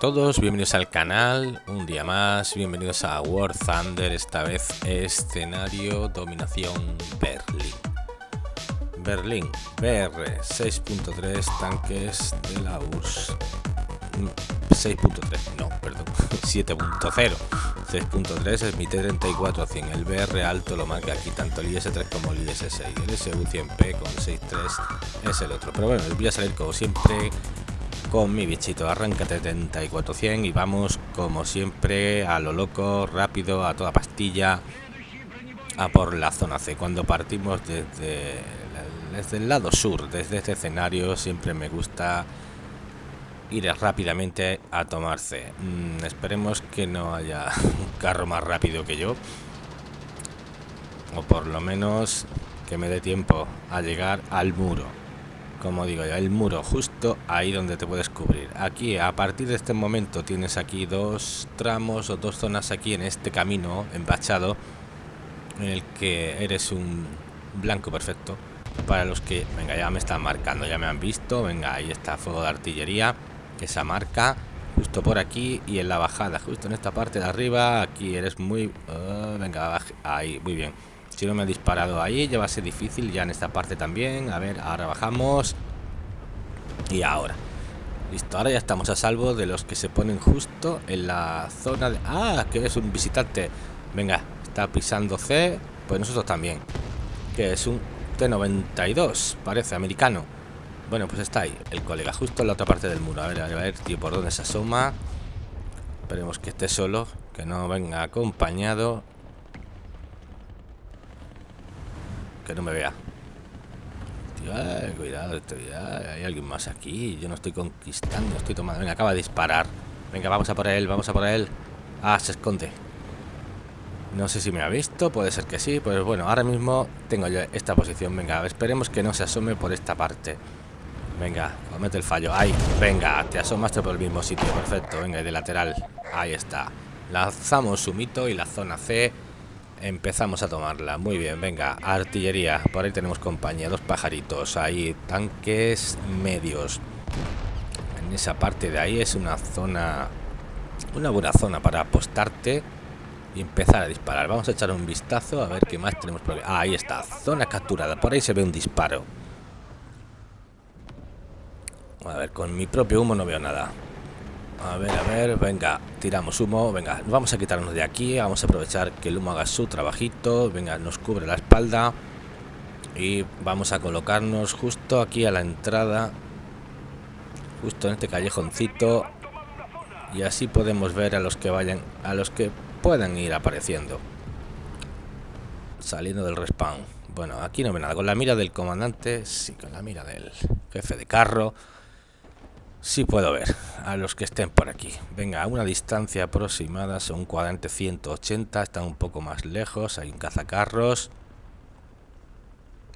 Todos, bienvenidos al canal, un día más, bienvenidos a War Thunder, esta vez escenario dominación Berlín. Berlín, BR 6.3, tanques de la URSS. 6.3, no, perdón, 7.0. 6.3 es mi T-34-100, el BR alto lo marca aquí tanto el IS-3 como el IS-6, el SU-100P con 6.3 es el otro. Pero bueno, voy a salir como siempre con mi bichito. Arranca 7400 y vamos como siempre a lo loco, rápido, a toda pastilla, a por la zona C. Cuando partimos desde, desde el lado sur, desde este escenario, siempre me gusta ir rápidamente a tomar. Mm, esperemos que no haya un carro más rápido que yo. O por lo menos que me dé tiempo a llegar al muro como digo ya el muro justo ahí donde te puedes cubrir. Aquí a partir de este momento tienes aquí dos tramos o dos zonas aquí en este camino embachado en el que eres un blanco perfecto. Para los que venga ya me están marcando ya me han visto venga ahí está fuego de artillería esa marca justo por aquí y en la bajada justo en esta parte de arriba aquí eres muy ah, venga ahí muy bien si no me ha disparado ahí, ya va a ser difícil ya en esta parte también. A ver, ahora bajamos. Y ahora. Listo, ahora ya estamos a salvo de los que se ponen justo en la zona de... Ah, que es un visitante. Venga, está pisando C. Pues nosotros también. Que es un T92, parece, americano. Bueno, pues está ahí, el colega, justo en la otra parte del muro. A ver, a ver, tío, por dónde se asoma. Esperemos que esté solo, que no venga acompañado. Que no me vea. cuidado, estoy, hay alguien más aquí. Yo no estoy conquistando, estoy tomando. Venga, acaba de disparar. Venga, vamos a por él, vamos a por él. Ah, se esconde. No sé si me ha visto, puede ser que sí. Pues bueno, ahora mismo tengo yo esta posición. Venga, esperemos que no se asome por esta parte. Venga, comete el fallo. Ahí, venga, te asomaste por el mismo sitio. Perfecto, venga, y de lateral. Ahí está. Lanzamos su mito y la zona C Empezamos a tomarla. Muy bien, venga. Artillería. Por ahí tenemos compañía. Dos pajaritos. Ahí. Tanques medios. En esa parte de ahí es una zona... Una buena zona para apostarte y empezar a disparar. Vamos a echar un vistazo a ver qué más tenemos por ahí. está. Zona capturada. Por ahí se ve un disparo. A ver, con mi propio humo no veo nada. A ver, a ver, venga, tiramos humo, venga, vamos a quitarnos de aquí, vamos a aprovechar que el humo haga su trabajito, venga, nos cubre la espalda y vamos a colocarnos justo aquí a la entrada, justo en este callejoncito y así podemos ver a los que vayan, a los que puedan ir apareciendo, saliendo del respawn. Bueno, aquí no ve nada, con la mira del comandante, sí, con la mira del jefe de carro. Sí puedo ver a los que estén por aquí. Venga, a una distancia aproximada son un cuadrante 180, están un poco más lejos, hay un cazacarros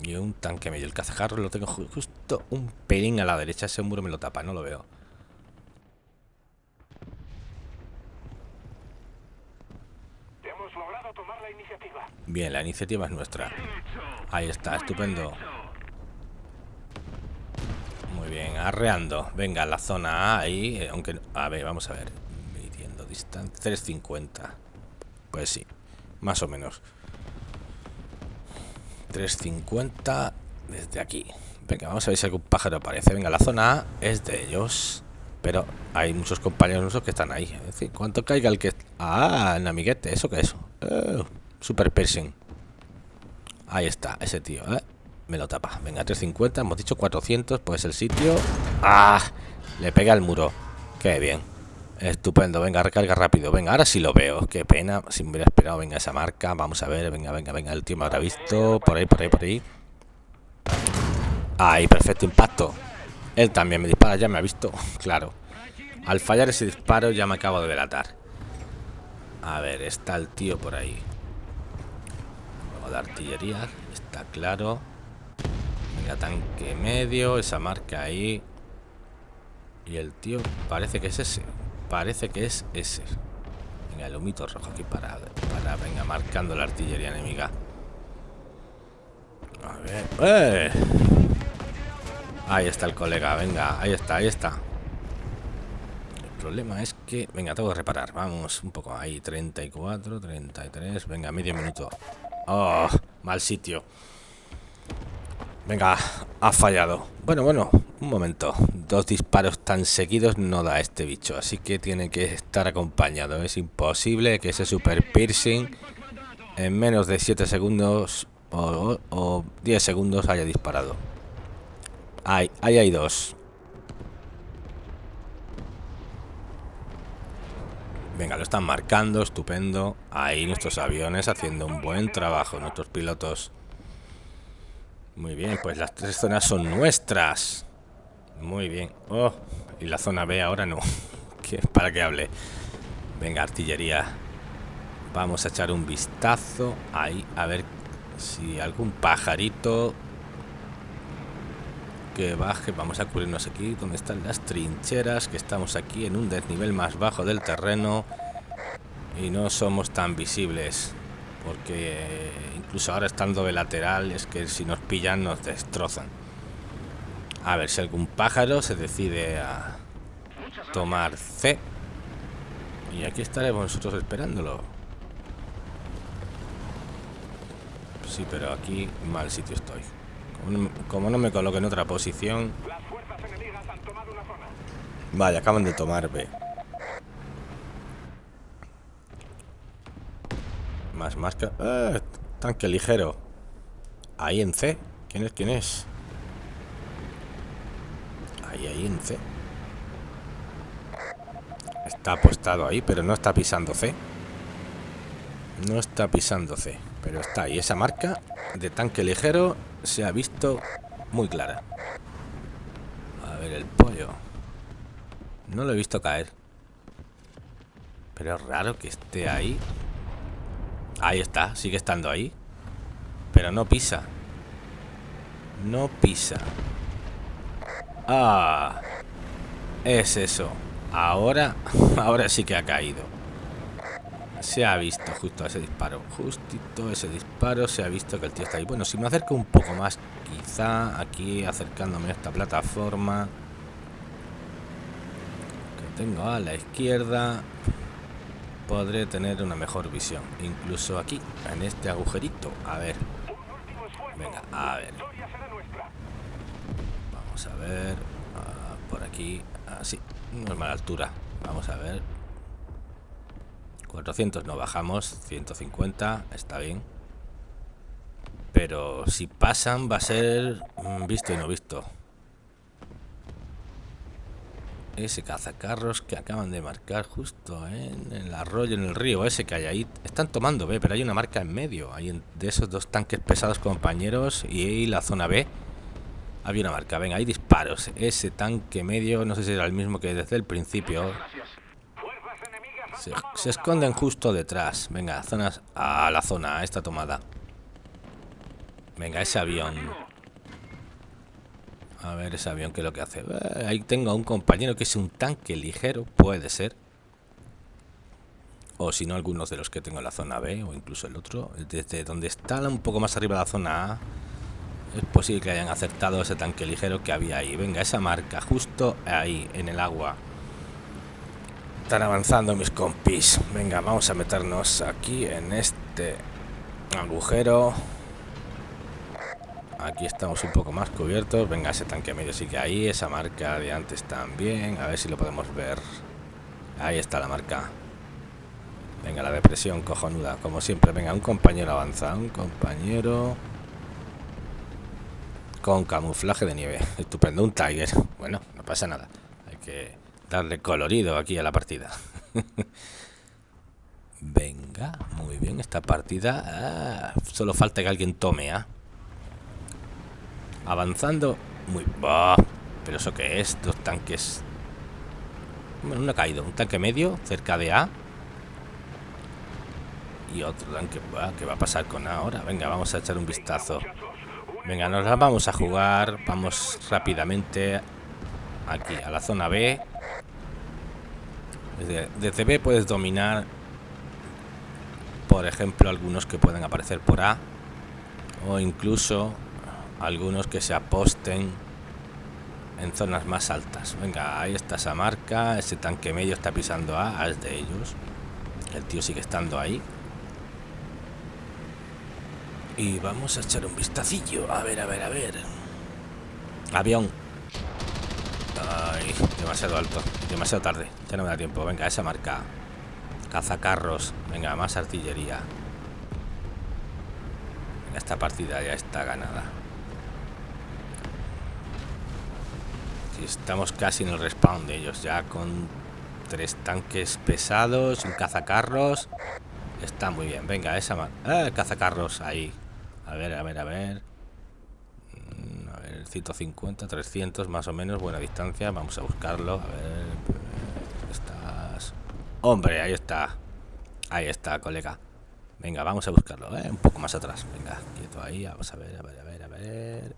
y un tanque medio. El cazacarros lo tengo justo un pelín a la derecha, ese muro me lo tapa, no lo veo. Bien, la iniciativa es nuestra. Ahí está, estupendo bien, arreando. Venga, la zona A ahí, eh, aunque... A ver, vamos a ver. Midiendo distancia... 350. Pues sí, más o menos. 350 desde aquí. Venga, vamos a ver si algún pájaro aparece. Venga, la zona A es de ellos. Pero hay muchos compañeros nuestros que están ahí. Es decir, cuanto caiga el que... Ah, el amiguete, ¿eso qué es? Oh, super piercing. Ahí está, ese tío, ¿eh? Me lo tapa. Venga, 350. Hemos dicho 400. Pues el sitio. ¡Ah! Le pega al muro. Qué bien. Estupendo. Venga, recarga rápido. Venga, ahora sí lo veo. Qué pena. Si me hubiera esperado. Venga, esa marca. Vamos a ver. Venga, venga, venga. El tío me habrá visto. Por ahí, por ahí, por ahí. Ahí, perfecto impacto. Él también me dispara. Ya me ha visto. Claro. Al fallar ese disparo ya me acabo de delatar. A ver, está el tío por ahí. Luego de artillería. Está claro tanque medio, esa marca ahí. Y el tío parece que es ese. Parece que es ese. Venga, el humito rojo aquí para, para venga, marcando la artillería enemiga. A ver. ¡Eh! Ahí está el colega, venga, ahí está, ahí está. problema es que... Venga, tengo que reparar. Vamos, un poco ahí. 34, 33. Venga, medio minuto. Oh, mal sitio. Venga, ha fallado. Bueno, bueno, un momento. Dos disparos tan seguidos no da este bicho. Así que tiene que estar acompañado. Es imposible que ese super piercing en menos de 7 segundos o, 10 segundos haya disparado. Ahí, ahí hay dos. Venga, lo están marcando, estupendo. Ahí nuestros aviones haciendo un buen trabajo, nuestros pilotos. Muy bien, pues las tres zonas son nuestras. Muy bien. Oh, y la zona B ahora no. ¿Para que hable? Venga, artillería. Vamos a echar un vistazo ahí, a ver si algún pajarito que baje. Vamos a cubrirnos aquí donde están las trincheras, que estamos aquí en un desnivel más bajo del terreno y no somos tan visibles. Porque incluso ahora estando de lateral es que si nos pillan nos destrozan. A ver si algún pájaro se decide a tomar C. Y aquí estaremos nosotros esperándolo. Sí, pero aquí mal sitio estoy. Como no, me coloque en otra posición... Vaya, acaban de tomar B. Más máscara... ¡Ah! Tanque ligero. Ahí en C. ¿Quién es? ¿Quién es? Ahí, ahí en C. Está apostado ahí, pero no está pisando C. No está pisando C. Pero está ahí. Esa marca de tanque ligero se ha visto muy clara. A ver, el pollo. No lo he visto caer. Pero es raro que esté ahí. Ahí está, sigue estando ahí. Pero no pisa. No pisa. Ah. Es eso. Ahora, ahora sí que ha caído. Se ha visto justo ese disparo. Justito ese disparo se ha visto que el tío está ahí. Bueno, si me acerco un poco más, quizá aquí acercándome a esta plataforma que tengo a la izquierda, podré tener una mejor visión. Incluso aquí, en este agujerito. A ver. Venga, a ver. Vamos a ver. Ah, por aquí. Así. Ah, no es mala altura. Vamos a ver. 400 no bajamos, 150, está bien. Pero si pasan va a ser mm, visto y no visto. Ese cazacarros que acaban de marcar justo en el arroyo, en el río ese que hay ahí. Están tomando B, pero hay una marca en medio. Hay de esos dos tanques pesados compañeros y la zona B. Había una marca. Venga, hay disparos. Ese tanque medio, no sé si era el mismo que desde el principio. Se, esconden justo detrás. Venga, zonas a la zona, a esta tomada. Venga, ese avión. A ver ese avión que es lo que hace. Eh, ahí tengo a un compañero que es un tanque ligero, puede ser. O si no, algunos de los que tengo en la zona B o incluso el otro. Desde donde está un poco más arriba de la zona A. Es posible que hayan acertado ese tanque ligero que había ahí. Venga, esa marca, justo ahí, en el agua. Están avanzando mis compis. Venga, vamos a meternos aquí en este agujero. Aquí estamos un poco más cubiertos. Venga, ese tanque medio sí que ahí. Esa marca de antes también. A ver si lo podemos ver. Ahí está la marca. Venga, la depresión cojonuda. Como siempre, venga, un compañero avanza. Un compañero... Con camuflaje de nieve. Estupendo, un Tiger. Bueno, no pasa nada. Hay que darle colorido aquí a la partida. Venga, muy bien, esta partida... Ah, solo falta que alguien tome, ¿ah? Avanzando. Muy... ¿Pero eso qué es? Dos tanques... Bueno, uno ha caído. Un tanque medio, cerca de A. Y otro tanque... ¿Qué va a pasar con A ahora? Venga, vamos a echar un vistazo. Venga, nos la vamos a jugar. Vamos rápidamente aquí a la zona B. Desde, B puedes dominar, por ejemplo, algunos que pueden aparecer por A o incluso algunos que se aposten en zonas más altas. Venga, ahí está esa marca. Ese tanque medio está pisando A, es de ellos. El tío sigue estando ahí. Y vamos a echar un vistacillo. A ver, a ver, a ver. Avión. Ay, demasiado alto. Demasiado tarde. Ya no me da tiempo. Venga, esa marca. Cazacarros. Venga, más artillería. Esta partida ya está ganada. Estamos casi en el respawn de ellos, ya con tres tanques pesados, un cazacarros. Está muy bien. Venga, esa más. ¡Eh, cazacarros! Ahí. A ver, a ver, a ver. Mm, a ver, 150, 300 más o menos, buena distancia. Vamos a buscarlo. A ver. Estás. Hombre, ahí está. Ahí está, colega. Venga, vamos a buscarlo, ¿eh? Un poco más atrás. Venga, quieto ahí. Vamos a ver, a ver, a ver, a ver.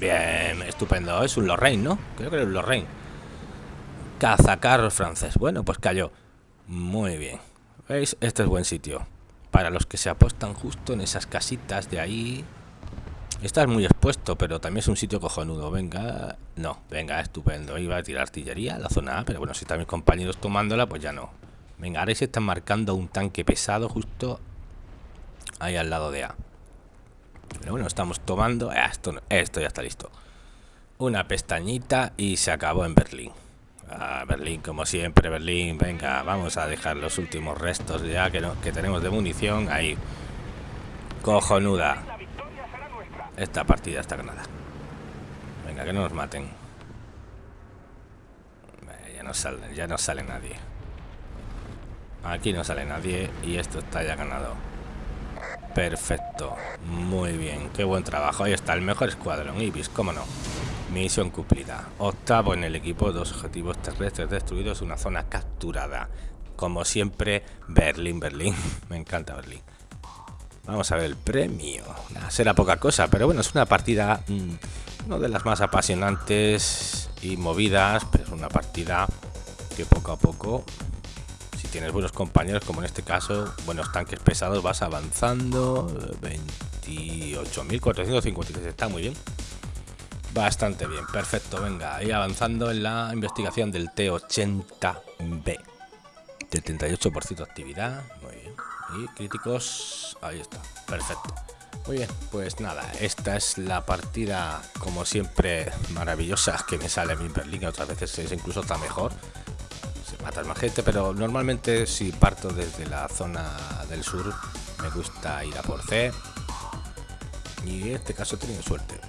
Bien, estupendo. Es un Lorraine, ¿no? Creo que es un Lorraine. Cazacarros francés. Bueno, pues cayó. Muy bien. ¿Veis? Este es buen sitio. Para los que se apuestan justo en esas casitas de ahí. Está muy expuesto, pero también es un sitio cojonudo. Venga, no, venga, estupendo. Iba a tirar artillería a la zona A, pero bueno, si están mis compañeros tomándola, pues ya no. Venga, ahora se están marcando un tanque pesado justo ahí al lado de A. Pero bueno, estamos tomando... Ah, esto, esto ya está listo. Una pestañita y se acabó en Berlín. Berlín, como siempre, Berlín. Venga, vamos a dejar los últimos restos ya que, que tenemos de munición. Ahí. Cojonuda. Esta partida está ganada. Venga, que no nos maten. Ya no sale, ya no sale nadie. Aquí no sale nadie y esto está ya ganado. Perfecto. Muy bien. Qué buen trabajo. Ahí está el mejor escuadrón. Ibis, cómo no. Misión cumplida. Octavo en el equipo. Dos objetivos terrestres destruidos. Una zona capturada. Como siempre, Berlín, Berlín. Me encanta Berlín. Vamos a ver el premio. será poca cosa, pero bueno, es una partida... Mm, no de las más apasionantes y movidas, pero es una partida que poco a poco tienes buenos compañeros, como en este caso, buenos tanques pesados, vas avanzando. 28.453, está muy bien. Bastante bien, perfecto. Venga, ahí avanzando en la investigación del T80B. 78% de actividad, muy bien. Y críticos, ahí está, perfecto. Muy bien, pues nada, esta es la partida, como siempre, maravillosa que me sale a mí en Berlín. Otras veces es incluso está mejor matar más gente, pero normalmente si parto desde la zona del sur me gusta ir a por C y en este caso he tenido suerte.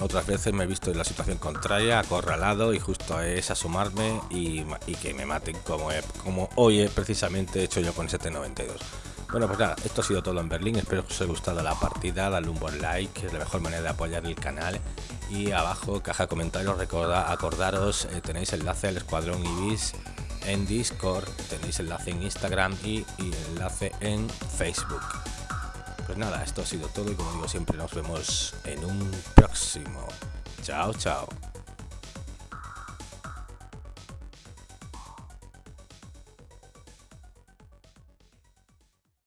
Otras veces me he visto en la situación contraria, acorralado y justo es asomarme y, que me maten como, como hoy precisamente he hecho yo con 792. Bueno, pues nada, esto ha sido todo en Berlín. Espero que os haya gustado la partida. Dale un buen like, que es la mejor manera de apoyar el canal. Y abajo, caja de comentarios, recorda, acordaros, eh, tenéis enlace al Escuadrón Ibis en Discord, tenéis enlace en Instagram y, y enlace en Facebook. Pues nada, esto ha sido todo y como digo siempre nos vemos en un próximo. Chao, chao.